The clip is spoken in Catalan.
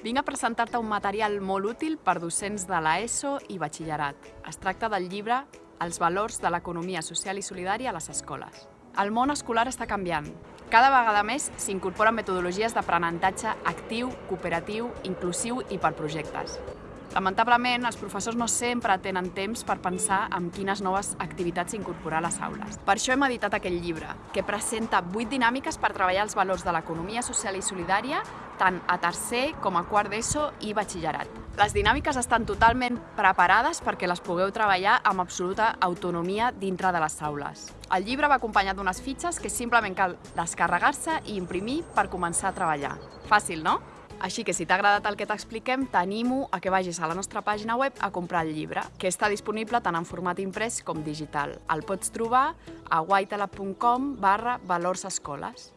Vinc a presentar-te un material molt útil per docents de l'ESO i batxillerat. Es tracta del llibre Els valors de l'economia social i solidària a les escoles. El món escolar està canviant. Cada vegada més s'incorporen metodologies d'aprenentatge actiu, cooperatiu, inclusiu i per projectes. Lamentablement, els professors no sempre tenen temps per pensar en quines noves activitats incorporar a les aules. Per això hem editat aquest llibre, que presenta 8 dinàmiques per treballar els valors de l'economia social i solidària tant a tercer com a quart d'ESO i batxillerat. Les dinàmiques estan totalment preparades perquè les pugueu treballar amb absoluta autonomia dintre de les aules. El llibre va acompanyat d'unes fitxes que simplement cal descarregar-se i imprimir per començar a treballar. Fàcil, no? Així que si t'ha agradat el que t'expliquem, t'animo a que vagis a la nostra pàgina web a comprar el llibre, que està disponible tant en format imprès com digital. El pots trobar a whitelab.com barra valors escoles.